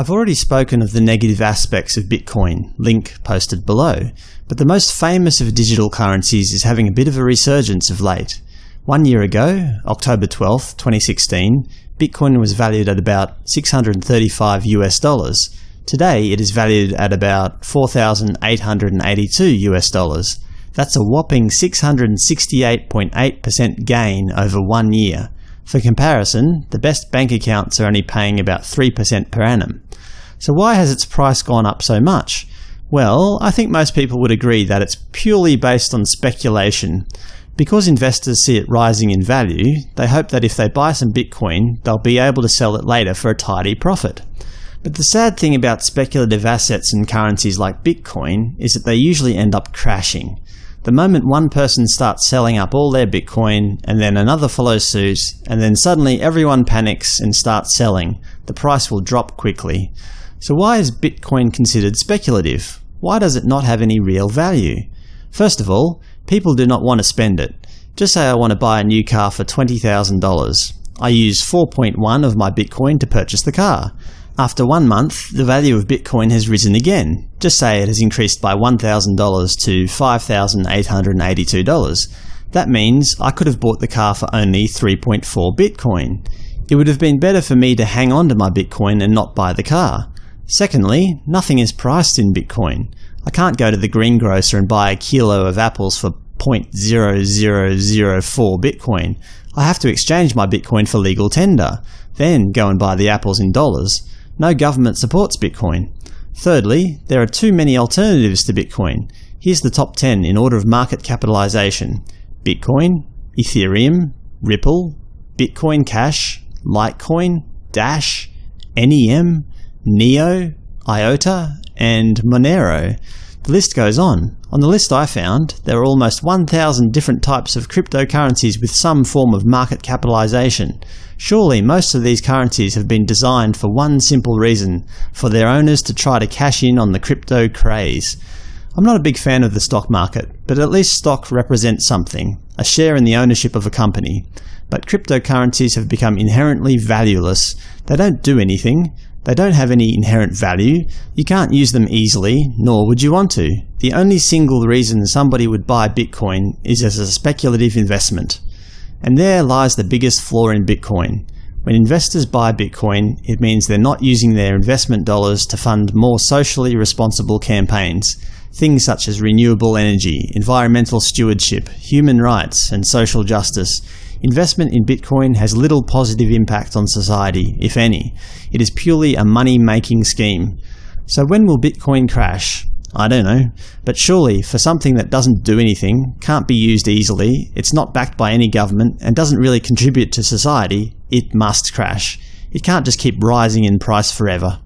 I've already spoken of the negative aspects of Bitcoin, link posted below, but the most famous of digital currencies is having a bit of a resurgence of late. One year ago, October 12, 2016, Bitcoin was valued at about 635 US dollars. Today it is valued at about 4,882 US dollars. That's a whopping 668.8% gain over one year. For comparison, the best bank accounts are only paying about 3% per annum. So why has its price gone up so much? Well, I think most people would agree that it's purely based on speculation. Because investors see it rising in value, they hope that if they buy some Bitcoin, they'll be able to sell it later for a tidy profit. But the sad thing about speculative assets and currencies like Bitcoin is that they usually end up crashing. The moment one person starts selling up all their Bitcoin, and then another follows suit, and then suddenly everyone panics and starts selling, the price will drop quickly. So why is Bitcoin considered speculative? Why does it not have any real value? First of all, people do not want to spend it. Just say I want to buy a new car for $20,000. I use 4.1 of my Bitcoin to purchase the car. After one month, the value of Bitcoin has risen again. Just say it has increased by $1,000 to $5,882. That means I could have bought the car for only 3.4 Bitcoin. It would have been better for me to hang on to my Bitcoin and not buy the car. Secondly, nothing is priced in Bitcoin. I can't go to the greengrocer and buy a kilo of apples for 0.0004 Bitcoin. I have to exchange my Bitcoin for legal tender, then go and buy the apples in dollars. No government supports Bitcoin. Thirdly, there are too many alternatives to Bitcoin. Here's the top 10 in order of market capitalization. Bitcoin, Ethereum, Ripple, Bitcoin Cash, Litecoin, Dash, NEM, Neo, IOTA, and Monero. The list goes on. On the list I found, there are almost 1,000 different types of cryptocurrencies with some form of market capitalization. Surely most of these currencies have been designed for one simple reason – for their owners to try to cash in on the crypto craze. I'm not a big fan of the stock market, but at least stock represents something – a share in the ownership of a company. But cryptocurrencies have become inherently valueless. They don't do anything. They don't have any inherent value. You can't use them easily, nor would you want to. The only single reason somebody would buy Bitcoin is as a speculative investment. And there lies the biggest flaw in Bitcoin. When investors buy Bitcoin, it means they're not using their investment dollars to fund more socially responsible campaigns. Things such as renewable energy, environmental stewardship, human rights, and social justice. Investment in Bitcoin has little positive impact on society, if any. It is purely a money-making scheme. So when will Bitcoin crash? I don't know. But surely, for something that doesn't do anything, can't be used easily, it's not backed by any government, and doesn't really contribute to society, it must crash. It can't just keep rising in price forever.